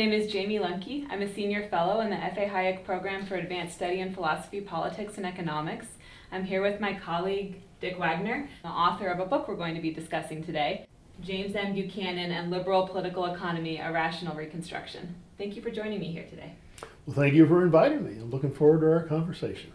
My name is Jayme Lemke. I'm a senior fellow in the F.A. Hayek Program for Advanced Study in Philosophy, Politics, and Economics. I'm here with my colleague, Dick Wagner, the author of a book we're going to be discussing today, James M. Buchanan and Liberal Political Economy, A Rational Reconstruction. Thank you for joining me here today. Well, thank you for inviting me. I'm looking forward to our conversation.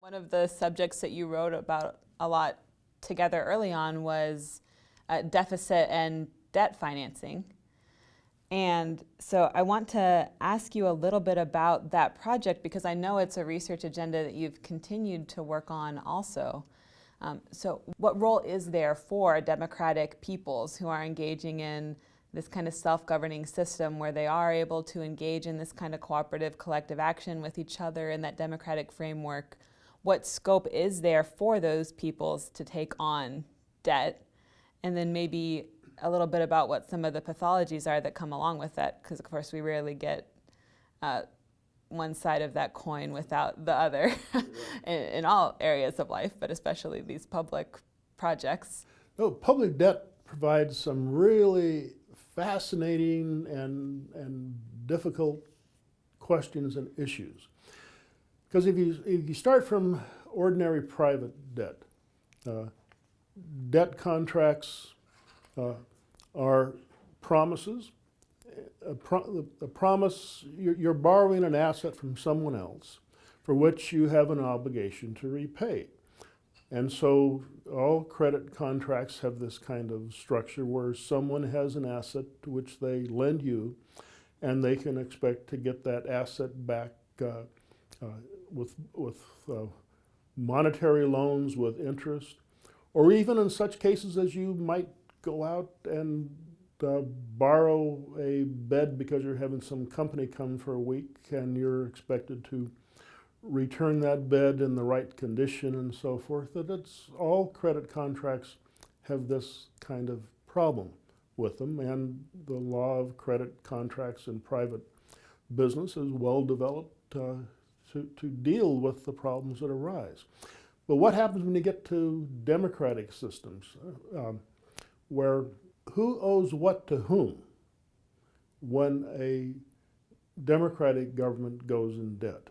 One of the subjects that you wrote about a lot together early on was uh, deficit and debt financing. And so I want to ask you a little bit about that project because I know it's a research agenda that you've continued to work on also. Um, so what role is there for democratic peoples who are engaging in this kind of self-governing system where they are able to engage in this kind of cooperative collective action with each other in that democratic framework? What scope is there for those peoples to take on debt? And then maybe a little bit about what some of the pathologies are that come along with that, because of course we rarely get uh, one side of that coin without the other in, in, all areas of life, but especially these public projects. No, public debt provides some really fascinating and, and difficult questions and issues. Because if you, if you start from ordinary private debt, uh, debt contracts uh, are promises a, pro a promise, you're, you're, borrowing an asset from someone else for which you have an obligation to repay. And so all credit contracts have this kind of structure where someone has an asset to which they lend you and they can expect to get that asset back uh, uh, with, with uh, monetary loans with interest, or even in such cases as you might go out and uh, borrow a bed because you're having some company come for a week and you're expected to return that bed in the right condition and so forth, that it's all credit contracts have this kind of problem with them and the law of credit contracts in private business is well developed uh, to, to deal with the problems that arise. But what happens when you get to democratic systems uh, um, where who owes what to whom when a democratic government goes in debt.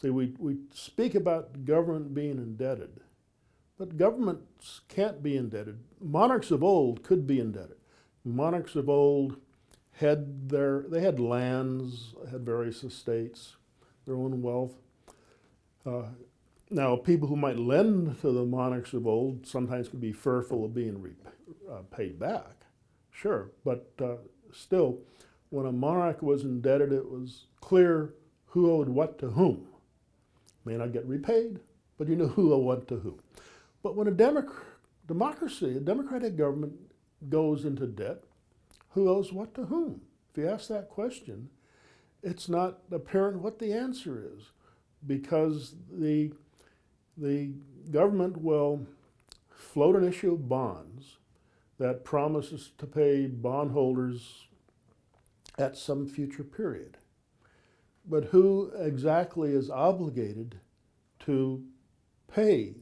See, we, we speak about government being indebted, but governments can't be indebted. Monarchs of old could be indebted. Monarchs of old had their, they had lands, had various estates, their own wealth. Uh, now, people who might lend to the monarchs of old sometimes could be fearful of being uh, paid back, sure, but uh, still, when a monarch was indebted, it was clear who owed what to whom. May not get repaid, but you know who owed what to whom. But when a democ democracy, a democratic government goes into debt, who owes what to whom? If you ask that question, it's not apparent what the answer is because the, the government will float an issue of bonds that promises to pay bondholders at some future period. But who exactly is obligated to pay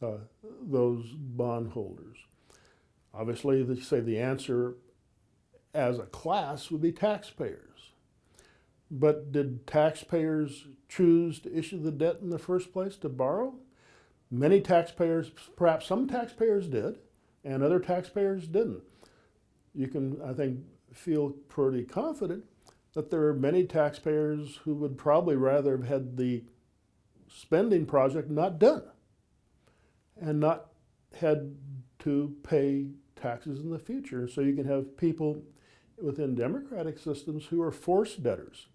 uh, those bondholders? Obviously, they say the answer as a class would be taxpayers. But did taxpayers choose to issue the debt in the first place to borrow? Many taxpayers, perhaps some taxpayers did, and other taxpayers didn't. You can, I think, feel pretty confident that there are many taxpayers who would probably rather have had the spending project not done and not had to pay taxes in the future. So you can have people within democratic systems who are forced debtors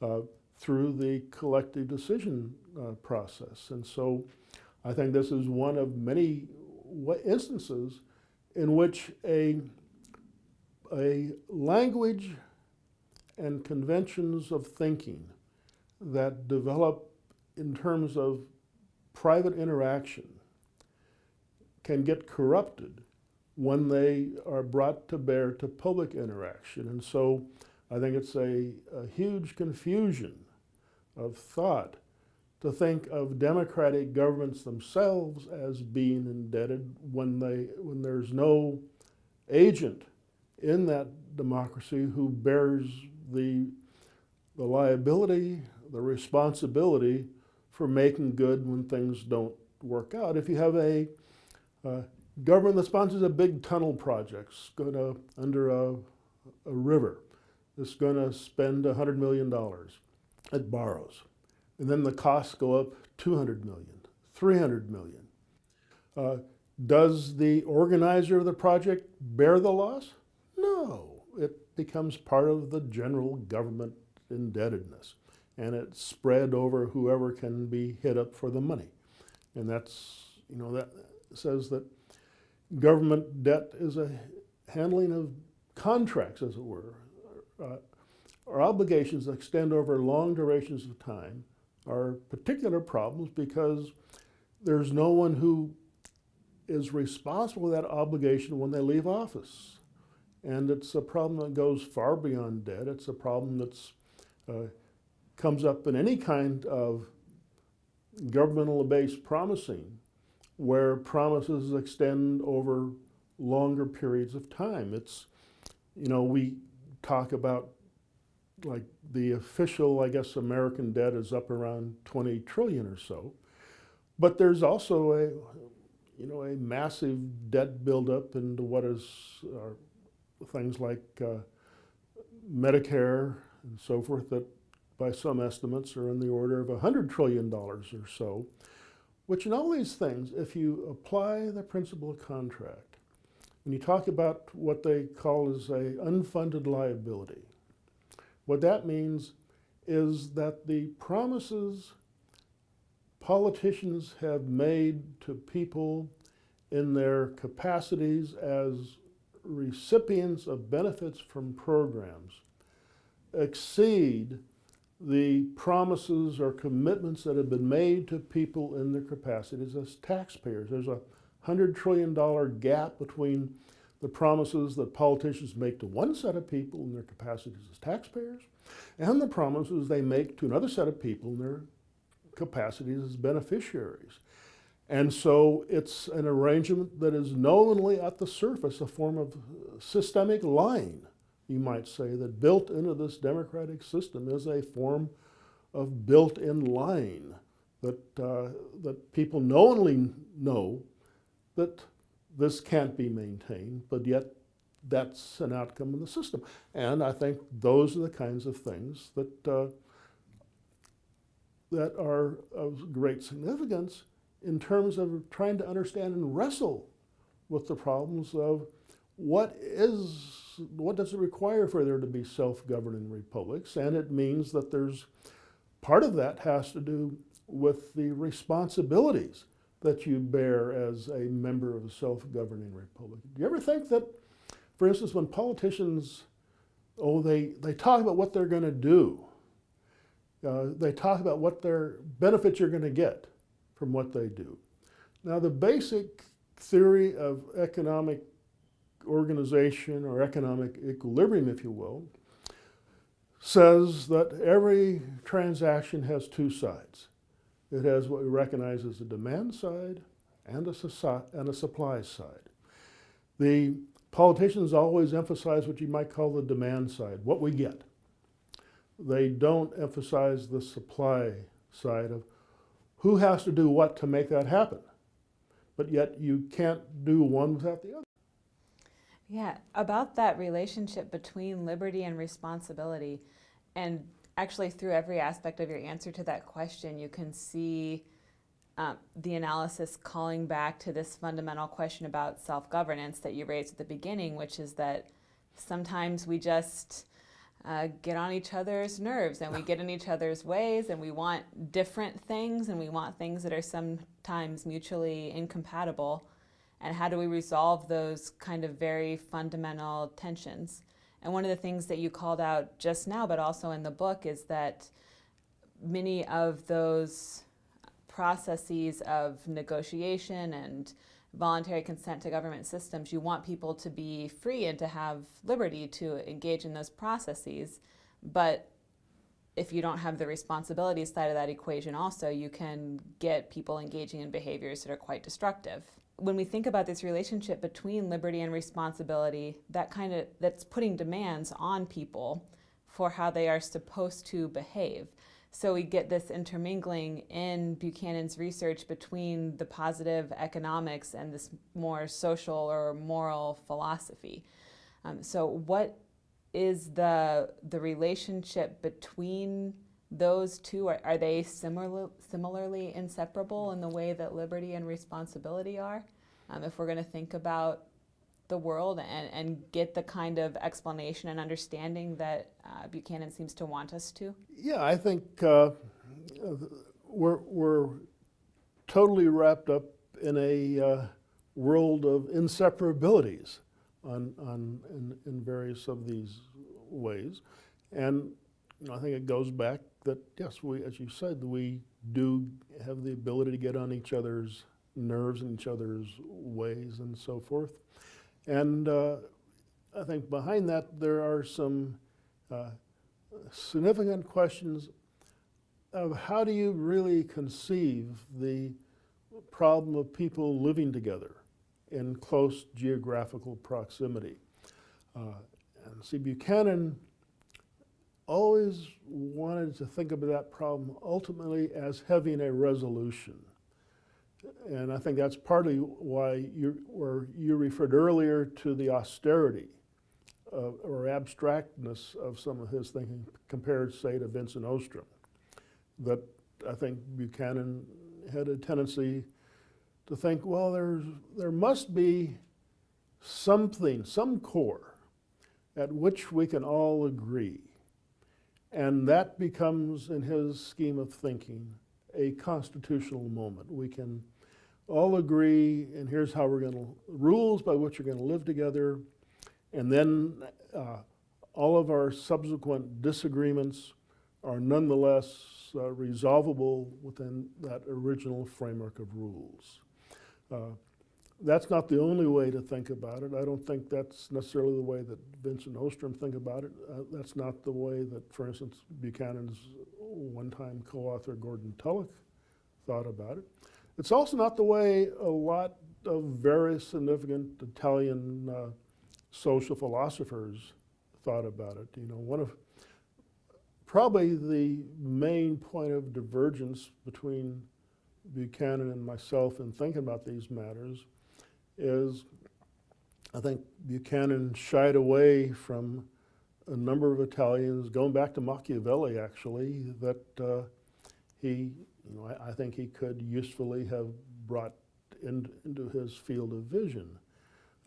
uh, through the collective decision uh, process. And so I think this is one of many instances in which a, a language and conventions of thinking that develop in terms of private interaction can get corrupted when they are brought to bear to public interaction. And so I think it's a, a huge confusion of thought to think of democratic governments themselves as being indebted when, they, when there's no agent in that democracy who bears the, the liability, the responsibility for making good when things don't work out. If you have a uh, government that sponsors a big tunnel project, going to under a, a river, it's going to spend $100 million. It borrows. And then the costs go up 200 million, 300 million. Uh, does the organizer of the project bear the loss? No, it becomes part of the general government indebtedness and it's spread over whoever can be hit up for the money. And that's, you know, that says that government debt is a handling of contracts, as it were. Uh, our obligations extend over long durations of time are particular problems because there's no one who is responsible for that obligation when they leave office. And it's a problem that goes far beyond debt. It's a problem that's uh, comes up in any kind of governmental based promising where promises extend over longer periods of time. It's, you know, we talk about like the official, I guess, American debt is up around 20 trillion or so. But there's also a, you know, a massive debt buildup into what is things like uh, Medicare and so forth that by some estimates are in the order of $100 trillion or so, which in all these things, if you apply the principle of contract, when you talk about what they call as a unfunded liability, what that means is that the promises politicians have made to people in their capacities as recipients of benefits from programs exceed the promises or commitments that have been made to people in their capacities as taxpayers. There's a $100 trillion gap between the promises that politicians make to one set of people in their capacities as taxpayers and the promises they make to another set of people in their capacities as beneficiaries. And so it's an arrangement that is knowingly at the surface a form of systemic lying you might say, that built into this democratic system is a form of built-in lying that, uh, that people knowingly know that this can't be maintained, but yet that's an outcome of the system. And I think those are the kinds of things that, uh, that are of great significance in terms of trying to understand and wrestle with the problems of what is what does it require for there to be self-governing republics? And it means that there's part of that has to do with the responsibilities that you bear as a member of a self-governing republic. Do you ever think that, for instance, when politicians, oh, they, they talk about what they're going to do, uh, they talk about what their benefits you're going to get from what they do. Now, the basic theory of economic organization or economic equilibrium, if you will, says that every transaction has two sides. It has what we recognize as a demand side and a, and a supply side. The politicians always emphasize what you might call the demand side, what we get. They don't emphasize the supply side of who has to do what to make that happen. But yet you can't do one without the other. Yeah, about that relationship between liberty and responsibility. And actually, through every aspect of your answer to that question, you can see um, the analysis calling back to this fundamental question about self governance that you raised at the beginning, which is that sometimes we just uh, get on each other's nerves and we get in each other's ways and we want different things and we want things that are sometimes mutually incompatible and how do we resolve those kind of very fundamental tensions. And one of the things that you called out just now, but also in the book, is that many of those processes of negotiation and voluntary consent to government systems, you want people to be free and to have liberty to engage in those processes. But if you don't have the responsibility side of that equation also, you can get people engaging in behaviors that are quite destructive. When we think about this relationship between liberty and responsibility, that kind of that's putting demands on people for how they are supposed to behave. So we get this intermingling in Buchanan's research between the positive economics and this more social or moral philosophy. Um, so what is the the relationship between those two? Are, are they similar, similarly inseparable in the way that liberty and responsibility are? Um, if we're going to think about the world and, and get the kind of explanation and understanding that uh, Buchanan seems to want us to? Yeah, I think uh, we're, we're totally wrapped up in a uh, world of inseparabilities on, on, in, in various of these ways. And you know, I think it goes back that, yes, we, as you said, we do have the ability to get on each other's nerves and each other's ways and so forth. And uh, I think behind that there are some uh, significant questions of how do you really conceive the problem of people living together in close geographical proximity. Uh, and see, Buchanan always wanted to think of that problem ultimately as having a resolution. And I think that's partly why you, where you referred earlier to the austerity or abstractness of some of his thinking compared, say, to Vincent Ostrom. That I think Buchanan had a tendency to think, well, there's, there must be something, some core at which we can all agree. And that becomes, in his scheme of thinking, a constitutional moment. We can all agree, and here's how we're going to, rules by which we're going to live together, and then uh, all of our subsequent disagreements are nonetheless uh, resolvable within that original framework of rules. Uh, that's not the only way to think about it. I don't think that's necessarily the way that Vincent Ostrom think about it. Uh, that's not the way that, for instance, Buchanan's one-time co-author Gordon Tullock thought about it. It's also not the way a lot of very significant Italian uh, social philosophers thought about it. You know, one of probably the main point of divergence between Buchanan and myself in thinking about these matters is I think Buchanan shied away from a number of Italians, going back to Machiavelli actually, that uh, he, you know, I, I, think he could usefully have brought in, into his field of vision.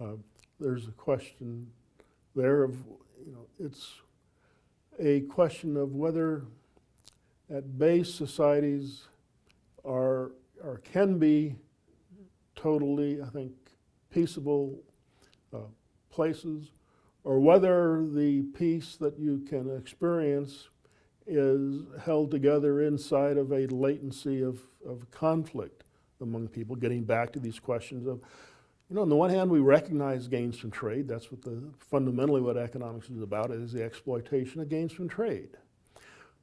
Uh, there's a question there of, you know, it's a question of whether at base societies are or can be totally, I think, peaceable uh, places, or whether the peace that you can experience is held together inside of a latency of, of conflict among people, getting back to these questions of, you know, on the one hand, we recognize gains from trade. That's what the, fundamentally what economics is about, is the exploitation of gains from trade.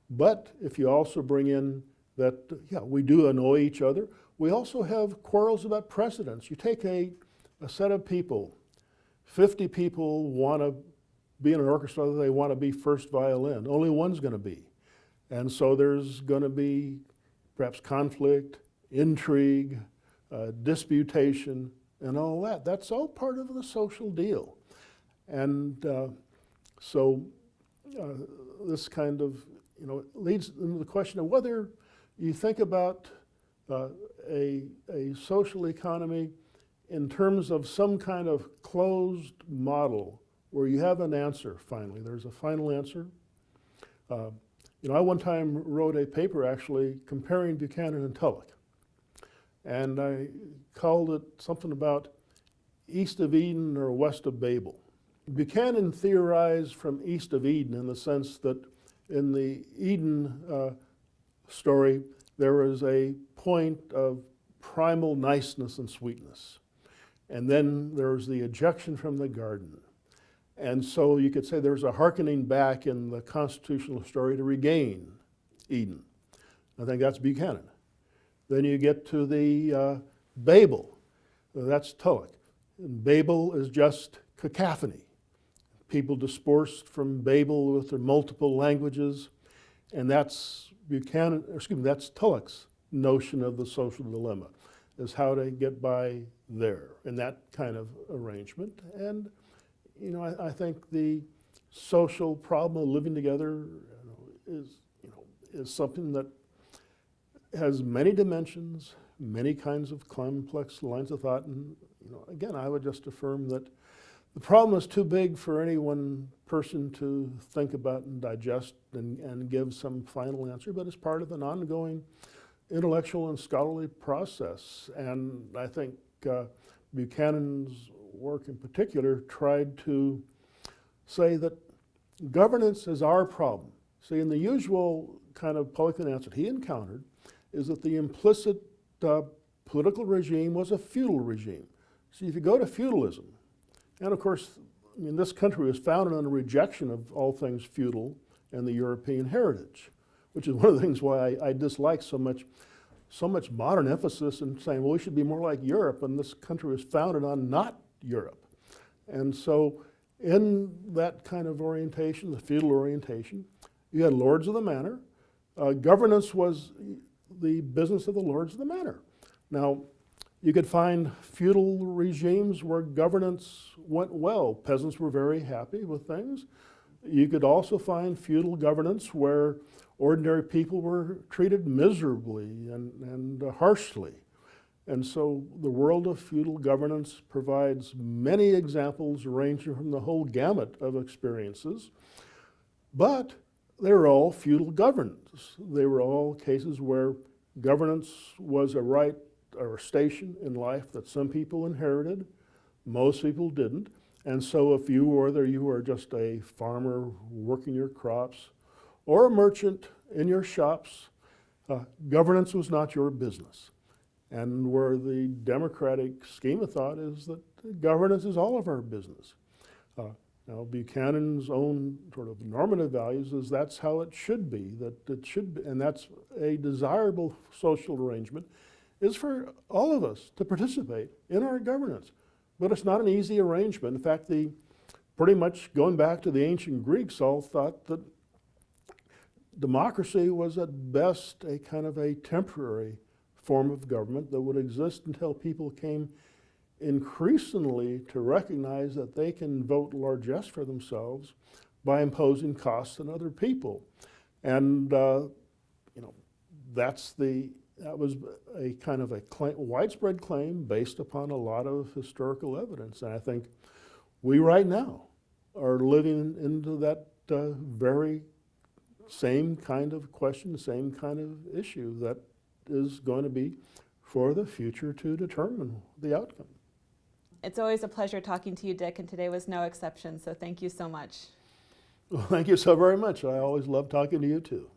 But if you also bring in that, yeah, we do annoy each other, we also have quarrels about precedence. You take a, a set of people, 50 people want to be in an orchestra, they want to be first violin. Only one's going to be. And so there's going to be perhaps conflict, intrigue, uh, disputation, and all that. That's all part of the social deal. And uh, so uh, this kind of, you know, leads into the question of whether you think about uh, a, a social economy in terms of some kind of closed model where you have an answer finally. There's a final answer. Uh, you know, I one time wrote a paper actually comparing Buchanan and Tullock. And I called it something about east of Eden or west of Babel. Buchanan theorized from east of Eden in the sense that in the Eden uh, story, there was a point of primal niceness and sweetness. And then there's the ejection from the garden. And so you could say there's a hearkening back in the constitutional story to regain Eden. I think that's Buchanan. Then you get to the uh, Babel. Uh, That's Tullock. And Babel is just cacophony. People dispersed from Babel with their multiple languages, and that's Buchanan, excuse me, that's Tullock's notion of the social dilemma, is how to get by there in that kind of arrangement. And you know, I, I think the social problem of living together you know, is, you know, is something that has many dimensions, many kinds of complex lines of thought, and you know, again, I would just affirm that the problem is too big for any one person to think about and digest and, and give some final answer, but it's part of an ongoing intellectual and scholarly process. And I think uh, Buchanan's work in particular tried to say that governance is our problem. See, in the usual kind of Pelican answer he encountered is that the implicit uh, political regime was a feudal regime. See, if you go to feudalism, and of course, I mean, this country was founded on a rejection of all things feudal and the European heritage, which is one of the things why I, I dislike so much, so much modern emphasis in saying, well, we should be more like Europe, and this country was founded on not Europe. And so, in that kind of orientation, the feudal orientation, you had lords of the manor. Uh, governance was the business of the lords of the manor. Now, you could find feudal regimes where governance went well. Peasants were very happy with things. You could also find feudal governance where ordinary people were treated miserably and, and harshly. And so the world of feudal governance provides many examples ranging from the whole gamut of experiences. But they were all feudal governance. They were all cases where governance was a right or a station in life that some people inherited, most people didn't. And so if you, whether you were just a farmer working your crops or a merchant in your shops, uh, governance was not your business. And where the democratic scheme of thought is that governance is all of our business. Uh, now, Buchanan's own sort of normative values is that's how it should be, that it should be, and that's a desirable social arrangement, is for all of us to participate in our governance. But it's not an easy arrangement. In fact, the pretty much going back to the ancient Greeks, all thought that democracy was at best a kind of a temporary form of government that would exist until people came increasingly to recognize that they can vote largesse for themselves by imposing costs on other people. And, uh, you know, that's the, that was a kind of a claim, widespread claim based upon a lot of historical evidence. And I think we right now are living into that uh, very same kind of question, same kind of issue that is going to be for the future to determine the outcome. It's always a pleasure talking to you, Dick, and today was no exception, so thank you so much. Well, thank you so very much. I always love talking to you too.